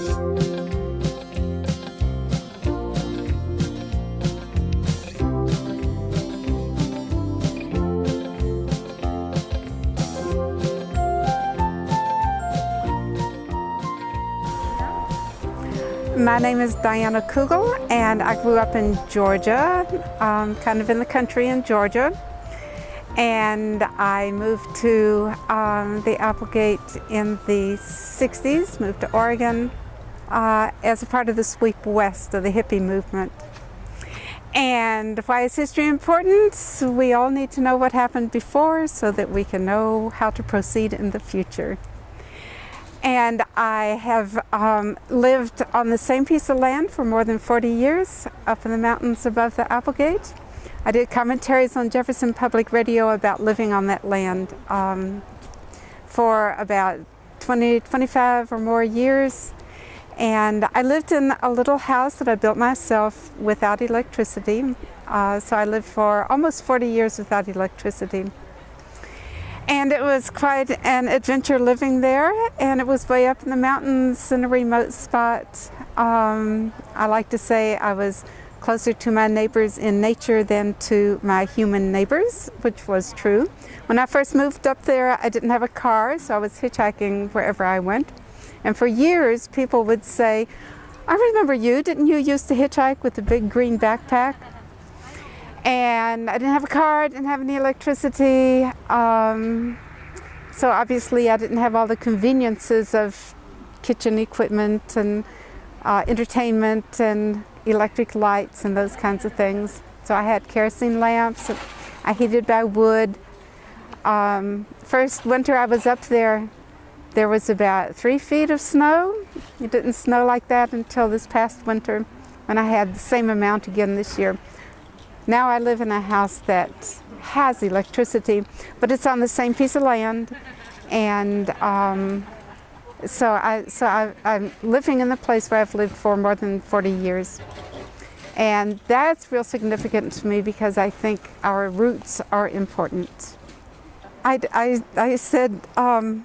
My name is Diana Coogle and I grew up in Georgia, um, kind of in the country in Georgia. And I moved to um, the Applegate in the 60s, moved to Oregon uh, as a part of the sweep west of the hippie movement. And why is history important? We all need to know what happened before so that we can know how to proceed in the future. And I have um, lived on the same piece of land for more than 40 years up in the mountains above the Applegate. I did commentaries on Jefferson Public Radio about living on that land um, for about 20, 25 or more years. And I lived in a little house that I built myself without electricity. Uh, so I lived for almost 40 years without electricity. And it was quite an adventure living there, and it was way up in the mountains in a remote spot. Um, I like to say I was closer to my neighbors in nature than to my human neighbors, which was true. When I first moved up there, I didn't have a car, so I was hitchhiking wherever I went. And for years, people would say, I remember you, didn't you used to hitchhike with a big green backpack? and I didn't have a car, I didn't have any electricity. Um, so obviously I didn't have all the conveniences of kitchen equipment and uh, entertainment and electric lights and those kinds of things. So I had kerosene lamps, I heated by wood. Um, first winter I was up there, there was about three feet of snow. It didn't snow like that until this past winter and I had the same amount again this year. Now I live in a house that has electricity, but it's on the same piece of land. And um, so, I, so I, I'm living in the place where I've lived for more than 40 years. And that's real significant to me because I think our roots are important. I, I, I said um,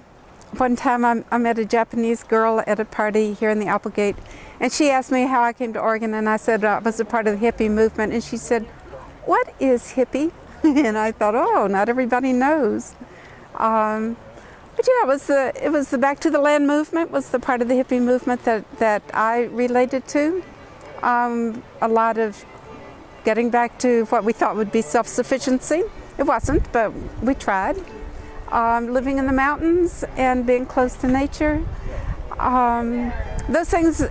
one time I, I met a Japanese girl at a party here in the Applegate and she asked me how I came to Oregon and I said I was a part of the hippie movement and she said, what is hippie? and I thought, oh, not everybody knows. Um, but yeah, it was the it was the Back to the Land movement was the part of the hippie movement that that I related to. Um, a lot of getting back to what we thought would be self-sufficiency. It wasn't, but we tried. Um, living in the mountains and being close to nature. Um, those things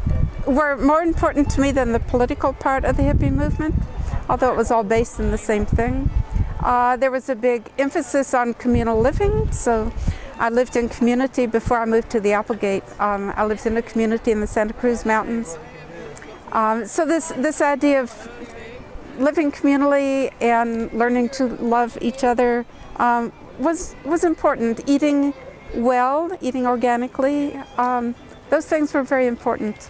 were more important to me than the political part of the hippie movement although it was all based in the same thing. Uh, there was a big emphasis on communal living, so I lived in community before I moved to the Applegate. Um, I lived in a community in the Santa Cruz Mountains. Um, so this, this idea of living communally and learning to love each other um, was, was important. Eating well, eating organically, um, those things were very important.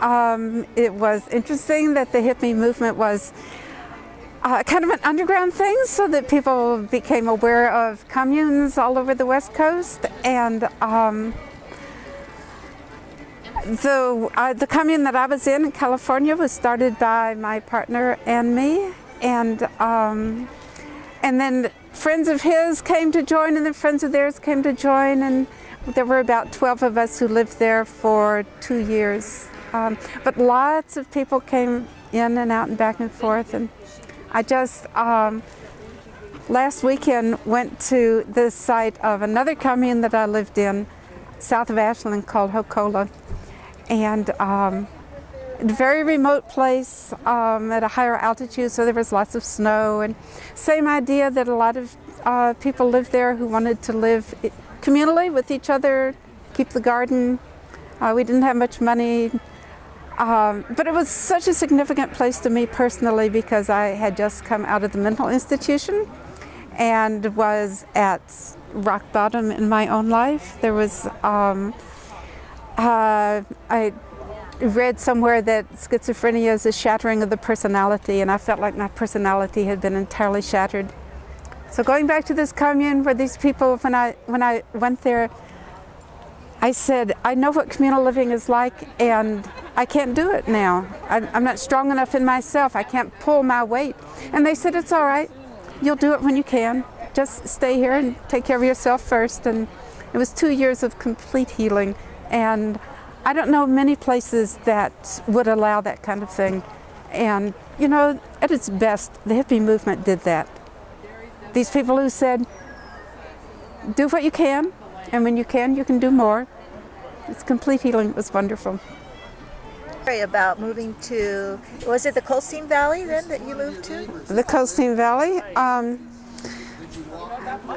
Um, it was interesting that the hippie movement was uh, kind of an underground thing so that people became aware of communes all over the west coast and um, the, uh, the commune that I was in in California was started by my partner and me and um, and then friends of his came to join and then friends of theirs came to join and there were about 12 of us who lived there for two years um, but lots of people came in and out and back and forth. And I just, um, last weekend, went to the site of another commune that I lived in, south of Ashland, called Hokola. And um, very remote place um, at a higher altitude, so there was lots of snow. And same idea that a lot of uh, people lived there who wanted to live communally with each other, keep the garden. Uh, we didn't have much money um, but it was such a significant place to me personally because I had just come out of the mental institution and was at rock bottom in my own life. There was, um, uh, I read somewhere that schizophrenia is a shattering of the personality and I felt like my personality had been entirely shattered. So going back to this commune where these people, when I, when I went there, I said, I know what communal living is like and I can't do it now. I'm, I'm not strong enough in myself. I can't pull my weight. And they said, it's all right. You'll do it when you can. Just stay here and take care of yourself first. And it was two years of complete healing. And I don't know many places that would allow that kind of thing. And, you know, at its best, the hippie movement did that. These people who said, do what you can, and when you can, you can do more. It's complete healing. It was wonderful. About moving to, was it the Colestin Valley then that you moved to? The Colestin Valley. Um,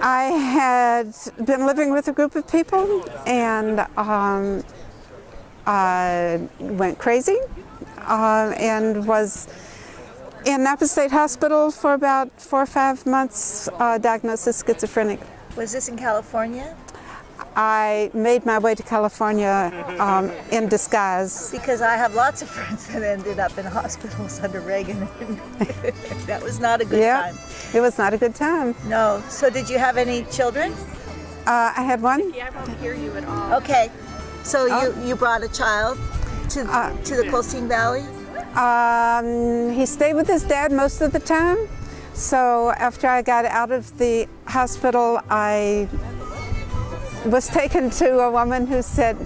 I had been living with a group of people and um, I went crazy uh, and was in Napa State Hospital for about four or five months, uh, diagnosed as schizophrenic. Was this in California? I made my way to California um, in disguise. Because I have lots of friends that ended up in hospitals under Reagan. that was not a good yeah, time. It was not a good time. No. So did you have any children? Uh, I had one. Yeah, I don't hear you at all. Okay. So Oh. you, you brought a child to, Uh, to the Colestin Valley? Um, he stayed with his dad most of the time. So after I got out of the hospital, I was taken to a woman who said,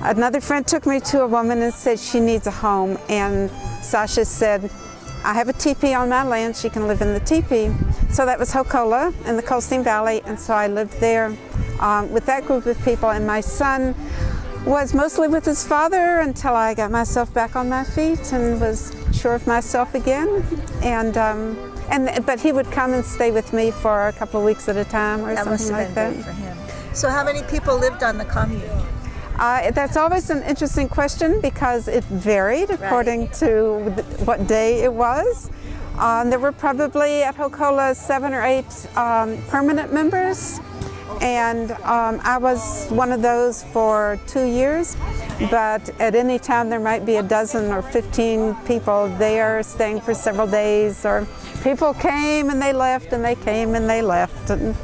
another friend took me to a woman and said she needs a home. And Sasha said, I have a teepee on my land, she can live in the teepee. So that was Hokola in the Colestin Valley, and so I lived there um, with that group of people. And my son was mostly with his father until I got myself back on my feet and was sure of myself again. And um, and but he would come and stay with me for a couple of weeks at a time or That must something have like been that. for him. So how many people lived on the commune? Uh, that's always an interesting question because it varied according to th- what day it was. Um, there were probably at Hokola seven or eight um, permanent members, and um, I was one of those for two years. But at any time, there might be a dozen or 15 people there staying for several days, or people came and they left, and they came and they left. And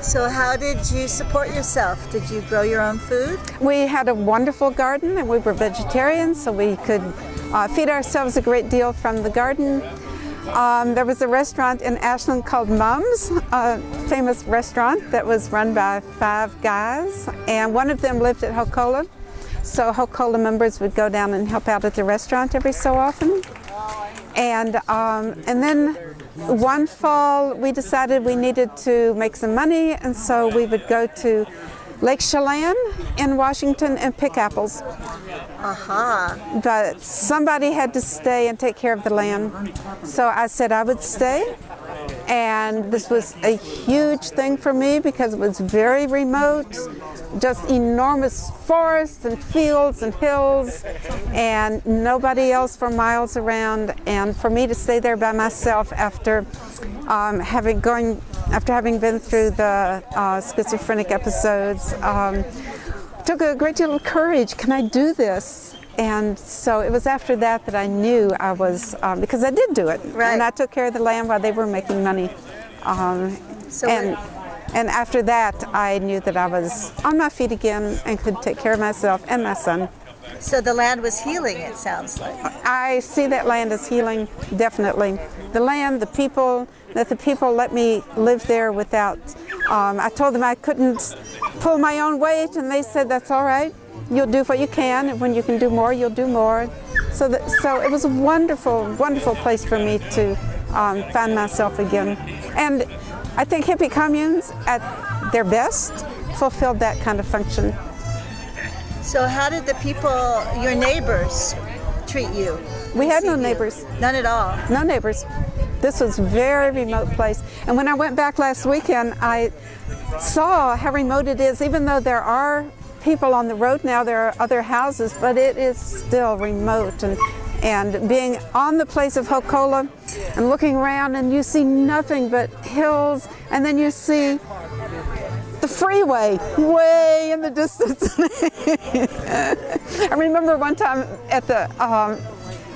So how did you support yourself? Did you grow your own food? We had a wonderful garden and we were vegetarians so we could uh, feed ourselves a great deal from the garden. Um, there was a restaurant in Ashland called Mums, a famous restaurant that was run by five guys and one of them lived at Hokola. So Hokola members would go down and help out at the restaurant every so often. And, um, and then one fall we decided we needed to make some money and so we would go to Lake Chelan in Washington and pick apples. Aha. But somebody had to stay and take care of the land. So I said I would stay. And this was a huge thing for me because it was very remote, just enormous forests and fields and hills and nobody else for miles around. And for me to stay there by myself after um, having going, after having been through the uh, schizophrenic episodes, um, took a great deal of courage. Can I do this? And so it was after that that I knew I was, um, because I did do it. Right. And I took care of the land while they were making money. Um, So and, and after that, I knew that I was on my feet again and could take care of myself and my son. So the land was healing, it sounds like. I see that land as healing, definitely. The land, the people, that the people let me live there without, um, I told them I couldn't pull my own weight and they said that's all right. You'll do what you can and when you can do more, you'll do more. So, that, so it was a wonderful, wonderful place for me to um, find myself again. And I think hippie communes at their best fulfilled that kind of function. So how did the people, your neighbors, treat you? We had no receive you? neighbors. None at all. No neighbors. This was very remote place. And when I went back last weekend, I saw how remote it is, even though there are people on the road now, there are other houses, but it is still remote. And, and being on the place of Hokola and looking around and you see nothing but hills and then you see the freeway way in the distance. I remember one time at the, um,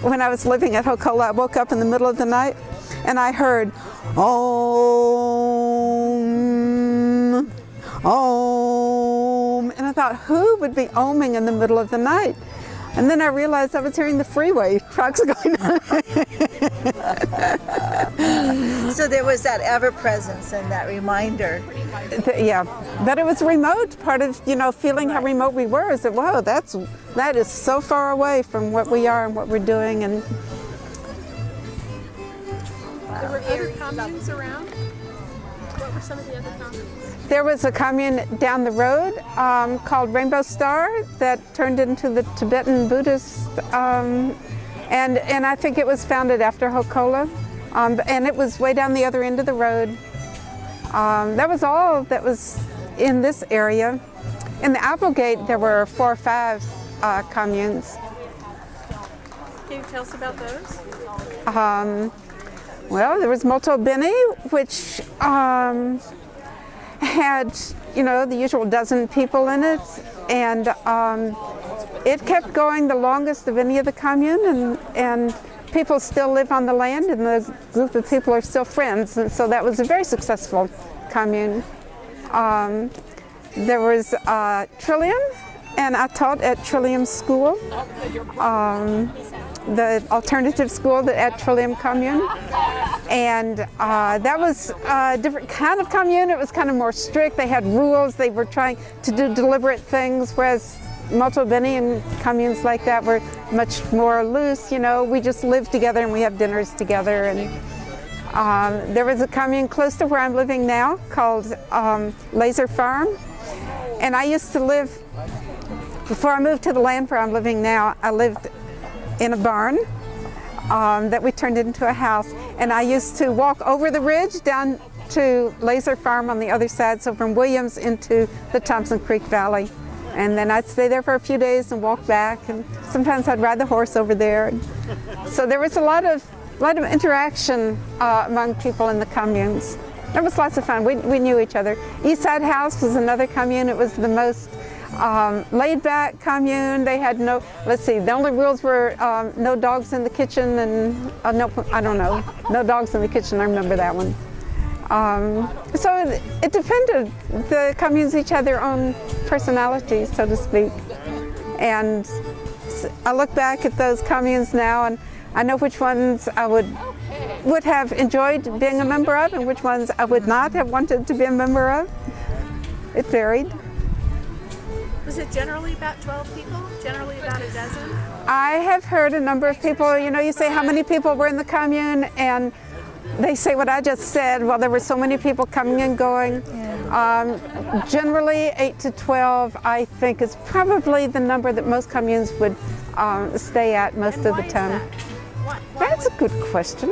when I was living at Hokola, I woke up in the middle of the night and I heard, Om, Om, and I thought, who would be oming in the middle of the night? And then I realized I was hearing the freeway trucks going on. So there was that ever presence and that reminder. yeah, but it was remote. Part of you know feeling how remote we were is that whoa, that's that is so far away from what we are and what we're doing, and There were other communes around? What were some of the other communes? There was a commune down the road um, called Rainbow Star that turned into the Tibetan Buddhist, um, and, and I think it was founded after Hokola. Um, and it was way down the other end of the road. Um, that was all that was in this area. In the Applegate, there were four or five uh, communes. Can you tell us about those? Um, well, there was Molto Bene, which um, had, you know, the usual dozen people in it, and um, it kept going the longest of any of the commune, and, and people still live on the land, and the group of people are still friends, and so that was a very successful commune. Um, there was uh, Trillium, and I taught at Trillium School. Um, the alternative school at Trillium Commune. And uh, that was a different kind of commune. It was kind of more strict. They had rules. They were trying to do deliberate things, whereas Molto Bene and communes like that were much more loose. You know, we just live together and we have dinners together. And um, there was a commune close to where I'm living now called um, Laser Farm. And I used to live, before I moved to the land where I'm living now, I lived in a barn um, that we turned into a house. And I used to walk over the ridge down to Laser Farm on the other side, so from Williams into the Thompson Creek Valley. And then I'd stay there for a few days and walk back, and sometimes I'd ride the horse over there. So there was a lot of, lot of interaction uh, among people in the communes. It was lots of fun. We, we knew each other. East Side House was another commune. It was the most um, laid back commune. They had no, let's see, the only rules were um, no dogs in the kitchen and, uh, no, I don't know, no dogs in the kitchen, I remember that one. Um, so it, depended. The communes each had their own personalities, so to speak. And I look back at those communes now and I know which ones I would would have enjoyed being a member of and which ones I would not have wanted to be a member of. It varied. Was it generally about 12 people? Generally about a dozen? I have heard a number of people, you know, you say how many people were in the commune and they say what I just said, well, there were so many people coming and going. Um, generally, 8 to 12, I think, is probably the number that most communes would um, stay at most And of the time. Why- why That's a good question.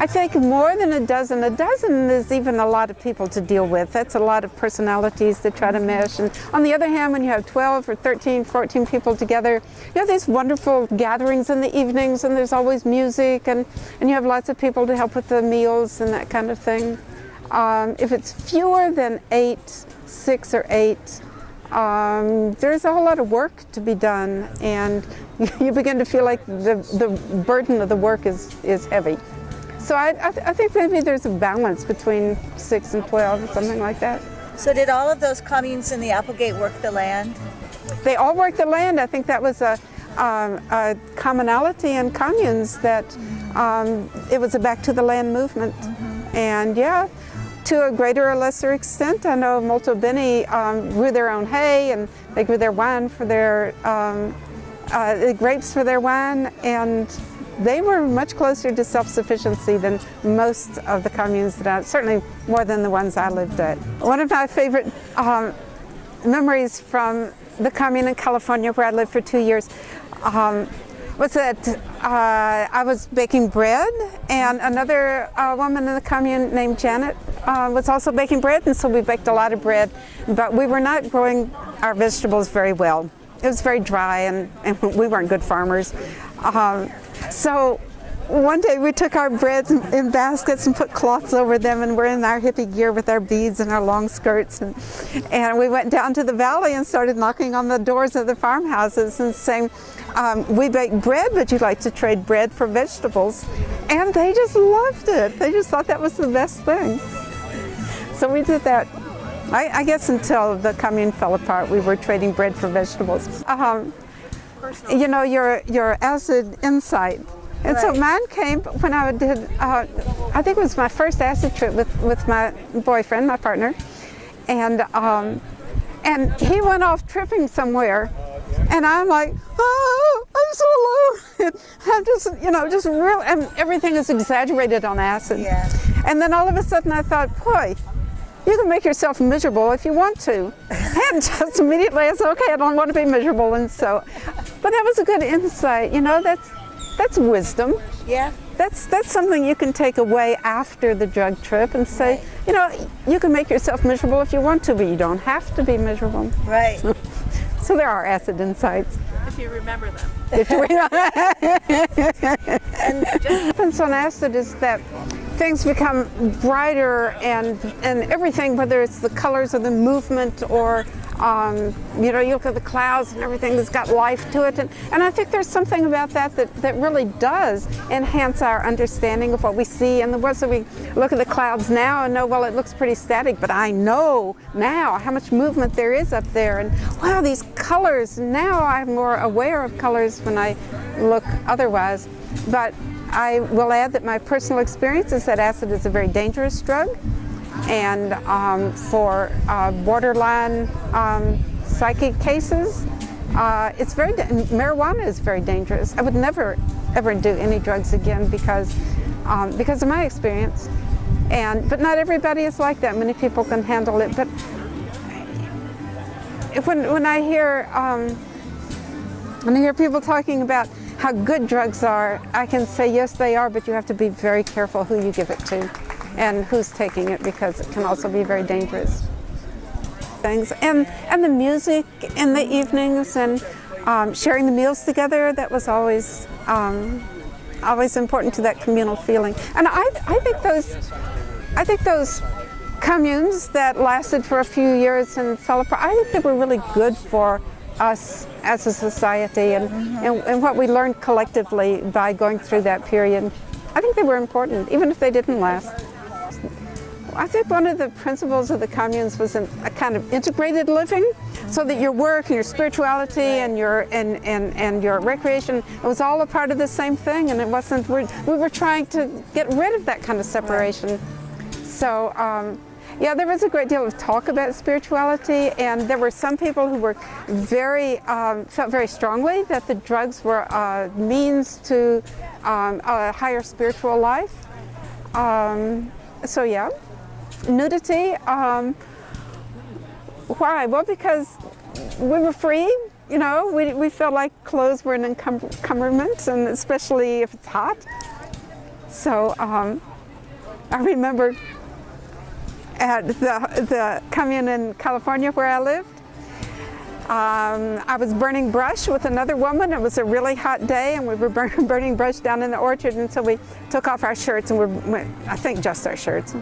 I think more than a dozen. A dozen is even a lot of people to deal with. That's a lot of personalities to try to mesh. And on the other hand, when you have 12 or 13, 14 people together, you have these wonderful gatherings in the evenings and there's always music and, and you have lots of people to help with the meals and that kind of thing. Um, if it's fewer than eight, six or eight, um, there's a whole lot of work to be done and you begin to feel like the, the burden of the work is, is heavy. So I, I, th I think maybe there's a balance between 6 and 12, or something like that. So did all of those communes in the Applegate work the land? They all worked the land. I think that was a, um, a commonality in communes that um, it was a back to the land movement. And yeah, to a greater or lesser extent, I know Molto Bene um, grew their own hay and they grew their wine for their, um, uh, the grapes for their wine and they were much closer to self-sufficiency than most of the communes that I, certainly more than the ones I lived at. One of my favorite um, memories from the commune in California where I lived for two years um, was that uh, I was baking bread and another uh, woman in the commune named Janet uh, was also baking bread and so we baked a lot of bread but we were not growing our vegetables very well. It was very dry and, and we weren't good farmers. Um, so one day we took our breads in, baskets and put cloths over them and we're in our hippie gear with our beads and our long skirts and, and we went down to the valley and started knocking on the doors of the farmhouses and saying um, we bake bread but you'd like to trade bread for vegetables? And they just loved it. They just thought that was the best thing. So we did that. I, I guess until the commune fell apart, we were trading bread for vegetables. Um, you know, your, your acid insight. And so Right. mine came when I did, uh, I think it was my first acid trip with, with my boyfriend, my partner. And, um, and he went off tripping somewhere. And I'm like, oh, I'm so alone. I'm just, you know, just real, and everything is exaggerated on acid. Yeah. And then all of a sudden I thought, boy, you can make yourself miserable if you want to. And just immediately I said, okay, I don't want to be miserable. And so, but that was a good insight. You know, that's, that's wisdom. Yeah. That's, that's something you can take away after the drug trip and say, you know, you can make yourself miserable if you want to, but you don't have to be miserable. Right. So there are acid insights. If you remember them. If we- and what happens on acid is that things become brighter and and everything, whether it's the colors or the movement or um, you know, you look at the clouds and everything that's got life to it. And, and I think there's something about that, that that really does enhance our understanding of what we see. And the ones that we look at the clouds now and know, well, it looks pretty static, but I know now how much movement there is up there. And wow, these colors, now I'm more aware of colors when I look otherwise. But I will add that my personal experience is that acid is a very dangerous drug and um, for uh, borderline um, psychic cases, uh, it's very marijuana is very dangerous. I would never ever do any drugs again because um, because of my experience. And but not everybody is like that. Many people can handle it. But when when I hear um, when I hear people talking about how good drugs are, I can say yes, they are, but you have to be very careful who you give it to and who's taking it because it can also be very dangerous. Things and and the music in the evenings and um, sharing the meals together that was always um, always important to that communal feeling. And I I think those I think those communes that lasted for a few years and fell apart, I think they were really good for us as a society and, and, and what we learned collectively by going through that period. I think they were important, even if they didn't last. I think one of the principles of the communes was an, a kind of integrated living, so that your work and your spirituality and your and, and, and your recreation it was all a part of the same thing, and it wasn't. We were trying to get rid of that kind of separation. So. Um, yeah, there was a great deal of talk about spirituality, and there were some people who were very um, felt very strongly that the drugs were a means to um, a higher spiritual life. Um, so yeah, nudity. Um, why? Well, because we were free. You know, we, we felt like clothes were an encum- encumbrance, and especially if it's hot. So um, I remember at the, the commune in California where I lived. Um, I was burning brush with another woman. It was a really hot day, and we were burn, burning brush down in the orchard. And so we took off our shirts, and we were, I think just our shirts.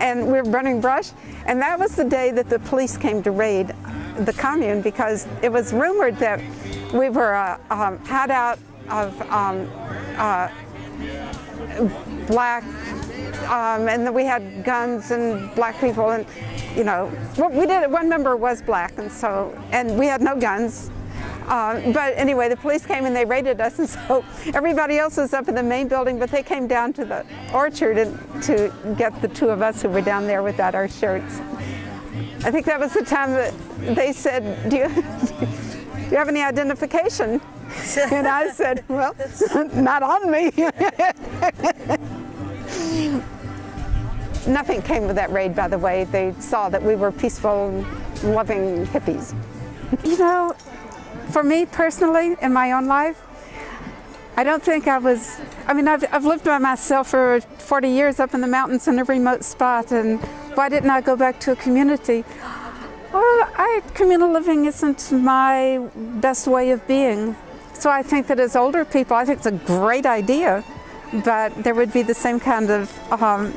And we were burning brush. And that was the day that the police came to raid the commune because it was rumored that we were a um, hideout of um, uh, black um, and we had guns and black people and you know what we did one member was black and so and we had no guns. Um, but anyway the police came and they raided us and so everybody else was up in the main building but they came down to the orchard and to get the two of us who were down there without our shirts. I think that was the time that they said do you, do you have any identification? And I said well not on me Nothing came of that raid, by the way. They saw that we were peaceful, loving hippies. You know, for me personally, in my own life, I don't think I was, I mean, I've, I've lived by myself for 40 years up in the mountains in a remote spot, and why didn't I go back to a community? Well, I, communal living isn't my best way of being. So I think that as older people, I think it's a great idea, but there would be the same kind of um,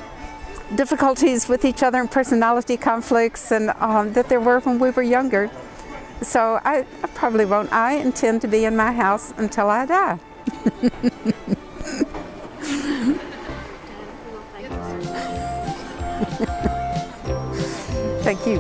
difficulties with each other and personality conflicts and um, that there were when we were younger. So I, I probably won't. I intend to be in my house until I die. Thank you.